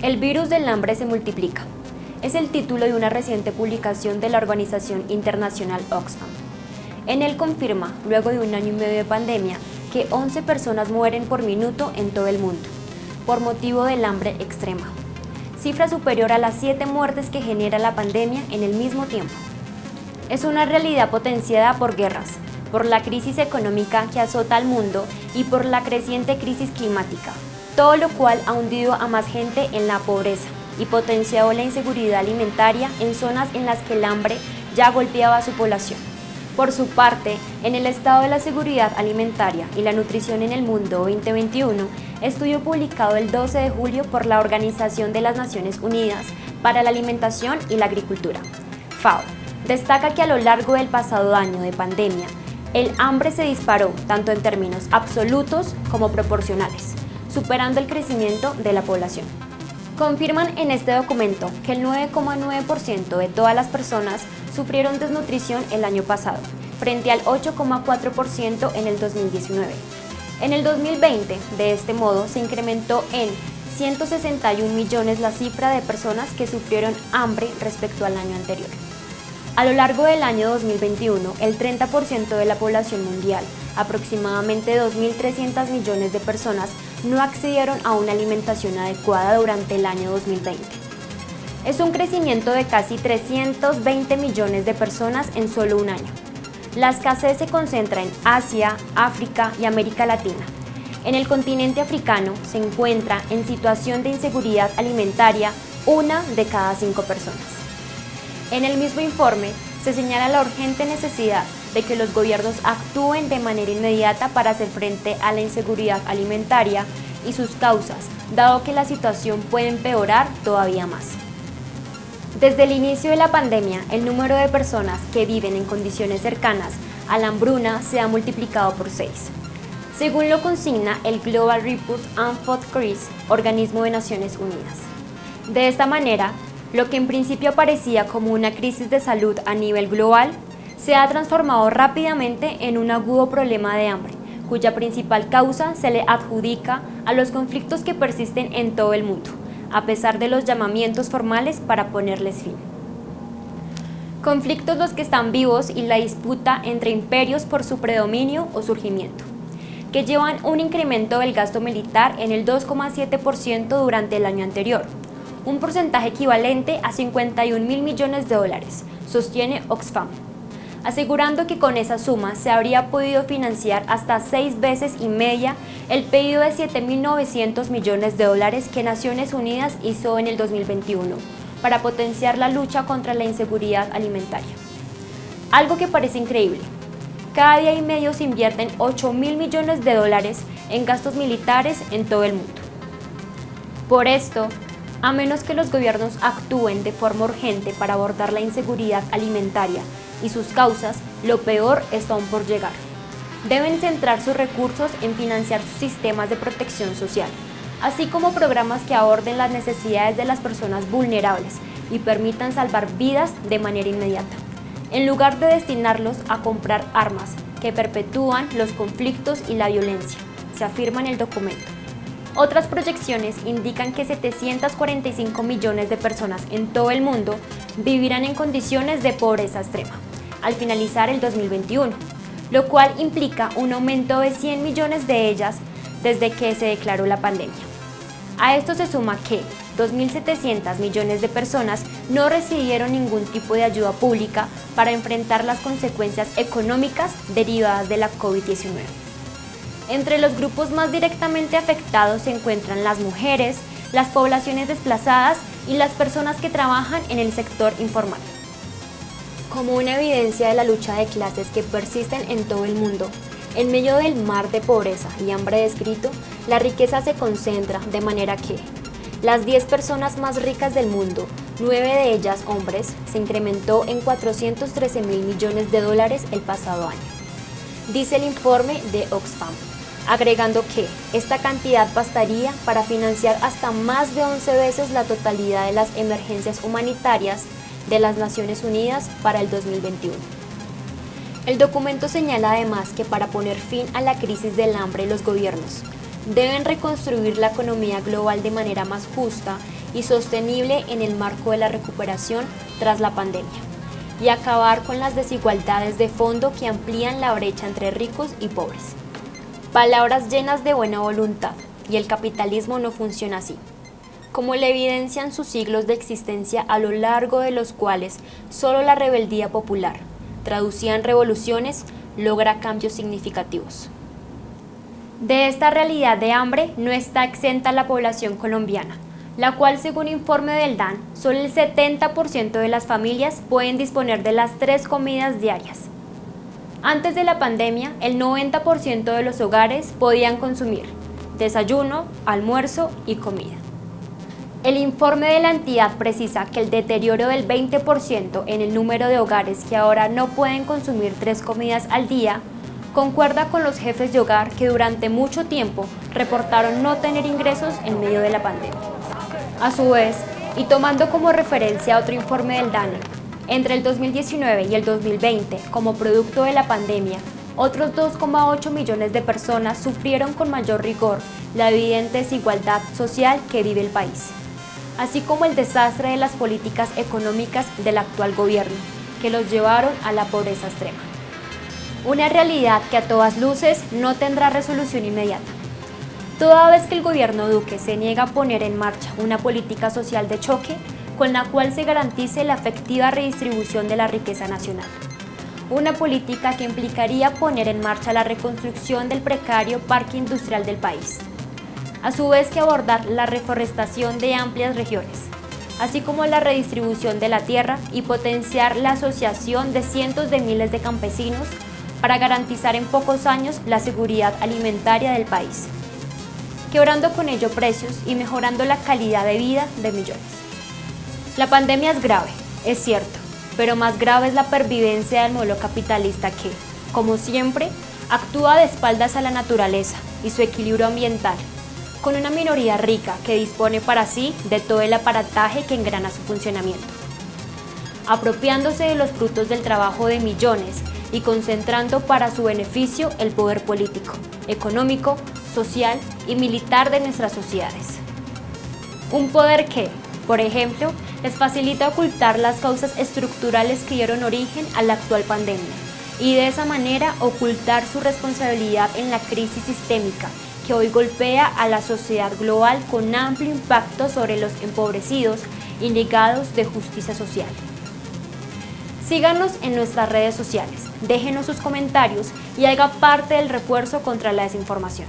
El virus del hambre se multiplica. Es el título de una reciente publicación de la organización internacional Oxfam. En él confirma, luego de un año y medio de pandemia, que 11 personas mueren por minuto en todo el mundo, por motivo del hambre extrema. Cifra superior a las 7 muertes que genera la pandemia en el mismo tiempo. Es una realidad potenciada por guerras, por la crisis económica que azota al mundo y por la creciente crisis climática, todo lo cual ha hundido a más gente en la pobreza y potenciado la inseguridad alimentaria en zonas en las que el hambre ya golpeaba a su población. Por su parte, en el estado de la seguridad alimentaria y la nutrición en el mundo 2021, estudio publicado el 12 de julio por la Organización de las Naciones Unidas para la Alimentación y la Agricultura, FAO, destaca que a lo largo del pasado año de pandemia, el hambre se disparó tanto en términos absolutos como proporcionales superando el crecimiento de la población. Confirman en este documento que el 9,9% de todas las personas sufrieron desnutrición el año pasado, frente al 8,4% en el 2019. En el 2020, de este modo, se incrementó en 161 millones la cifra de personas que sufrieron hambre respecto al año anterior. A lo largo del año 2021, el 30% de la población mundial, aproximadamente 2.300 millones de personas, no accedieron a una alimentación adecuada durante el año 2020. Es un crecimiento de casi 320 millones de personas en solo un año. La escasez se concentra en Asia, África y América Latina. En el continente africano se encuentra en situación de inseguridad alimentaria una de cada cinco personas. En el mismo informe se señala la urgente necesidad de que los gobiernos actúen de manera inmediata para hacer frente a la inseguridad alimentaria y sus causas, dado que la situación puede empeorar todavía más. Desde el inicio de la pandemia, el número de personas que viven en condiciones cercanas a la hambruna se ha multiplicado por seis. Según lo consigna el Global Report on Food Crisis, organismo de Naciones Unidas. De esta manera, lo que en principio parecía como una crisis de salud a nivel global se ha transformado rápidamente en un agudo problema de hambre, cuya principal causa se le adjudica a los conflictos que persisten en todo el mundo, a pesar de los llamamientos formales para ponerles fin. Conflictos los que están vivos y la disputa entre imperios por su predominio o surgimiento, que llevan un incremento del gasto militar en el 2,7% durante el año anterior, un porcentaje equivalente a 51 mil millones de dólares, sostiene Oxfam asegurando que con esa suma se habría podido financiar hasta seis veces y media el pedido de 7.900 millones de dólares que Naciones Unidas hizo en el 2021 para potenciar la lucha contra la inseguridad alimentaria. Algo que parece increíble. Cada día y medio se invierten 8 mil millones de dólares en gastos militares en todo el mundo. Por esto, a menos que los gobiernos actúen de forma urgente para abordar la inseguridad alimentaria y sus causas, lo peor está aún por llegar. Deben centrar sus recursos en financiar sus sistemas de protección social, así como programas que aborden las necesidades de las personas vulnerables y permitan salvar vidas de manera inmediata, en lugar de destinarlos a comprar armas que perpetúan los conflictos y la violencia, se afirma en el documento. Otras proyecciones indican que 745 millones de personas en todo el mundo vivirán en condiciones de pobreza extrema al finalizar el 2021, lo cual implica un aumento de 100 millones de ellas desde que se declaró la pandemia. A esto se suma que 2.700 millones de personas no recibieron ningún tipo de ayuda pública para enfrentar las consecuencias económicas derivadas de la COVID-19. Entre los grupos más directamente afectados se encuentran las mujeres, las poblaciones desplazadas y las personas que trabajan en el sector informal. Como una evidencia de la lucha de clases que persisten en todo el mundo, en medio del mar de pobreza y hambre descrito, la riqueza se concentra de manera que las 10 personas más ricas del mundo, 9 de ellas hombres, se incrementó en 413 mil millones de dólares el pasado año. Dice el informe de Oxfam, agregando que esta cantidad bastaría para financiar hasta más de 11 veces la totalidad de las emergencias humanitarias de las Naciones Unidas para el 2021. El documento señala además que para poner fin a la crisis del hambre los gobiernos deben reconstruir la economía global de manera más justa y sostenible en el marco de la recuperación tras la pandemia y acabar con las desigualdades de fondo que amplían la brecha entre ricos y pobres. Palabras llenas de buena voluntad, y el capitalismo no funciona así. Como le evidencian sus siglos de existencia a lo largo de los cuales solo la rebeldía popular, traducida en revoluciones, logra cambios significativos. De esta realidad de hambre no está exenta la población colombiana, la cual según informe del DAN, solo el 70% de las familias pueden disponer de las tres comidas diarias. Antes de la pandemia, el 90% de los hogares podían consumir desayuno, almuerzo y comida. El informe de la entidad precisa que el deterioro del 20% en el número de hogares que ahora no pueden consumir tres comidas al día concuerda con los jefes de hogar que durante mucho tiempo reportaron no tener ingresos en medio de la pandemia. A su vez, y tomando como referencia otro informe del DANE, entre el 2019 y el 2020, como producto de la pandemia, otros 2,8 millones de personas sufrieron con mayor rigor la evidente desigualdad social que vive el país, así como el desastre de las políticas económicas del actual gobierno, que los llevaron a la pobreza extrema. Una realidad que a todas luces no tendrá resolución inmediata toda vez que el gobierno Duque se niega a poner en marcha una política social de choque con la cual se garantice la efectiva redistribución de la riqueza nacional. Una política que implicaría poner en marcha la reconstrucción del precario parque industrial del país, a su vez que abordar la reforestación de amplias regiones, así como la redistribución de la tierra y potenciar la asociación de cientos de miles de campesinos para garantizar en pocos años la seguridad alimentaria del país quebrando con ello precios y mejorando la calidad de vida de millones. La pandemia es grave, es cierto, pero más grave es la pervivencia del modelo capitalista que, como siempre, actúa de espaldas a la naturaleza y su equilibrio ambiental, con una minoría rica que dispone para sí de todo el aparataje que engrana su funcionamiento, apropiándose de los frutos del trabajo de millones y concentrando para su beneficio el poder político, económico, social y militar de nuestras sociedades. Un poder que, por ejemplo, les facilita ocultar las causas estructurales que dieron origen a la actual pandemia y de esa manera ocultar su responsabilidad en la crisis sistémica que hoy golpea a la sociedad global con amplio impacto sobre los empobrecidos y ligados de justicia social. Síganos en nuestras redes sociales, déjenos sus comentarios y haga parte del refuerzo contra la desinformación.